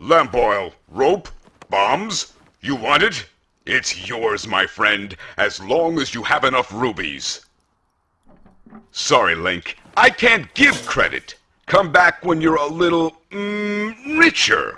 Lamp oil, rope, bombs. You want it? It's yours, my friend, as long as you have enough rubies. Sorry, Link. I can't give credit. Come back when you're a little, mm, richer.